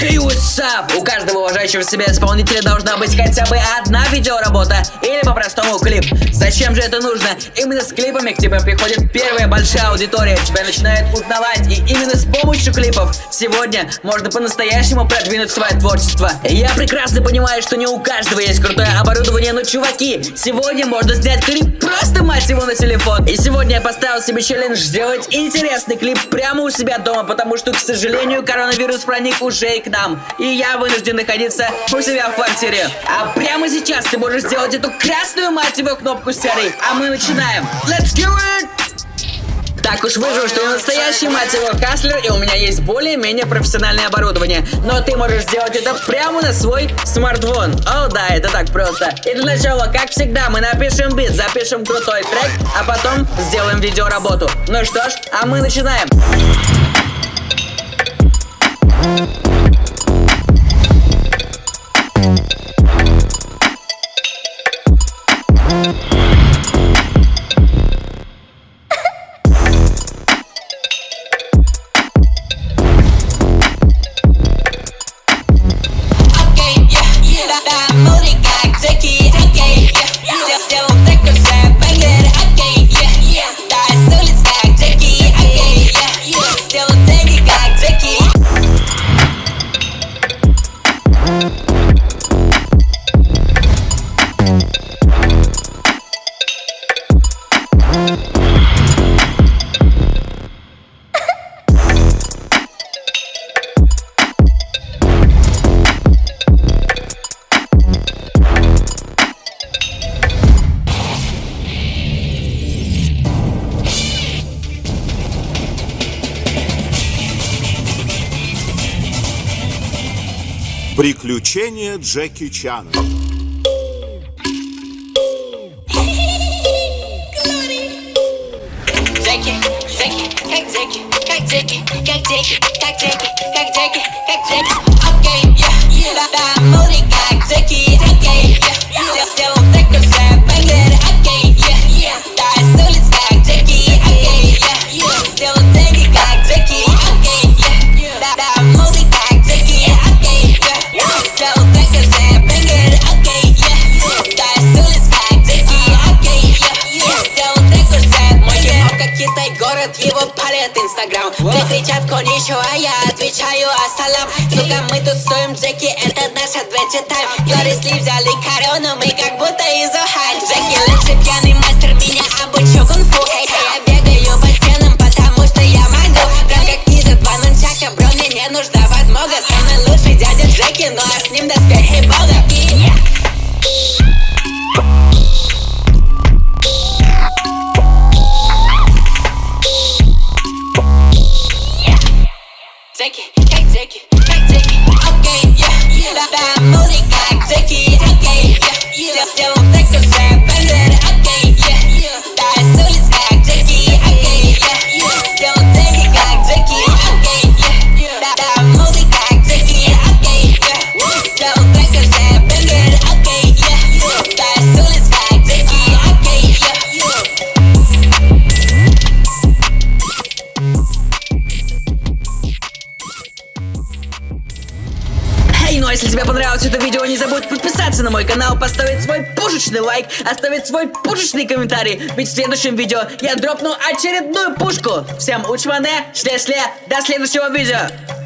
Hey, what's up? У каждого уважающего себя исполнителя должна быть хотя бы одна видеоработа или по-простому клип. Зачем же это нужно? Именно с клипами к тебе приходит первая большая аудитория, тебя начинает узнавать, и именно с помощью клипов сегодня можно по-настоящему продвинуть свое творчество. Я прекрасно понимаю, что не у каждого есть крутое оборудование, но чуваки, сегодня можно снять клип просто мать его на телефон. И сегодня я поставил себе челлендж сделать интересный клип прямо у себя дома, потому что, к сожалению, коронавирус проник уже и к нам. И я вынужден находиться у себя в квартире. А прямо сейчас ты можешь сделать эту красную мать его кнопку серой. А мы начинаем. Let's it! Так уж выжил, что я настоящий мать его каслер, и у меня есть более-менее профессиональное оборудование. Но ты можешь сделать это прямо на свой смартфон. О, да, это так просто. И для начала, как всегда, мы напишем бит, запишем крутой трек, а потом сделаем видеоработу. Ну что ж, а мы начинаем. Окей, Приключения Джеки Чана. Джеки, Джеки, как Джеки, как Джеки, как Джеки, как Джеки, как Джеки, как Джеки. Окей, yeah, Китай город, его палит Инстаграм. Все кричат коничо, а я отвечаю ассалам. Сука, мы тусуем, Джеки, это наш adventure time. Глорис Ли взяли корону, мы как будто из Охайо Джеки лучший пьяный мастер, меня обучил кунг-фу. Эй, я бегаю по стенам, потому что я могу. Прям как ниже два нунчака, бро, мне не нужна подмога Самый лучший дядя Джеки, ну а с ним доспехи Джеки, как ну а если тебе понравилось это видео, не забудь подписаться на мой канал, поставить свой пушечный лайк, оставить свой пушечный комментарий, ведь в следующем видео я дропну очередную пушку. Всем учмане, шле-шле, до следующего видео.